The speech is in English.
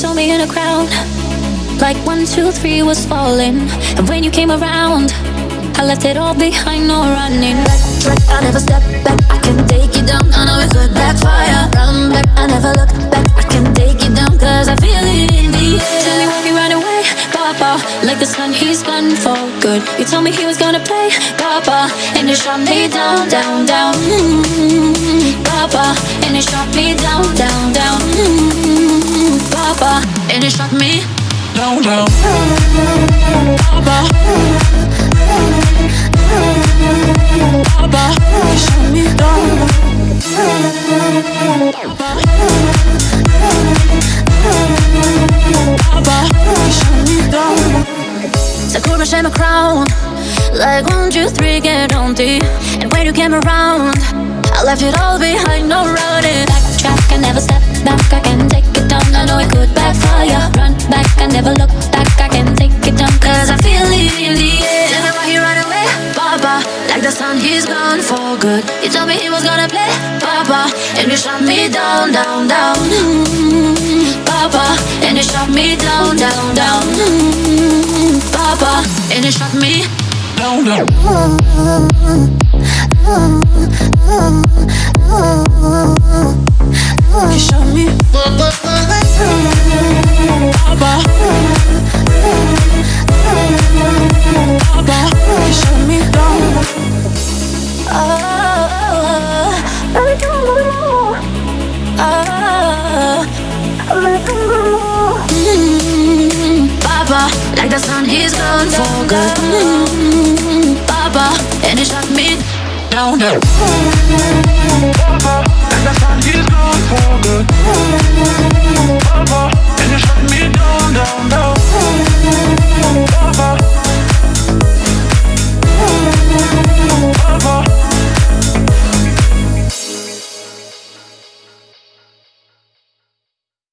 saw me in a crowd. Like one, two, three was falling. And when you came around, I left it all behind, no running. Back, track, I never step back. I can take you down. I know it could backfire. Run back, I never look back. I can take you down, cause I feel it in the air. Tell me why we run away, Papa. Like the sun, he's gone for good. You told me he was gonna play, Papa. And you shot me down, down, down. Mm-hmm. Share my crown. Like one, two, three, get on deep And when you came around I left it all behind, no running Backtrack, I never step back. I can take it down, I know it could backfire. Run back, I never look the sun, he's gone for good He told me he was gonna play, Papa And you shot me down, down, down. Papa And you shot me down, down, down. Papa And you shot me down, down. Mm-hmm. And he shot me down, sun, he's gone for good.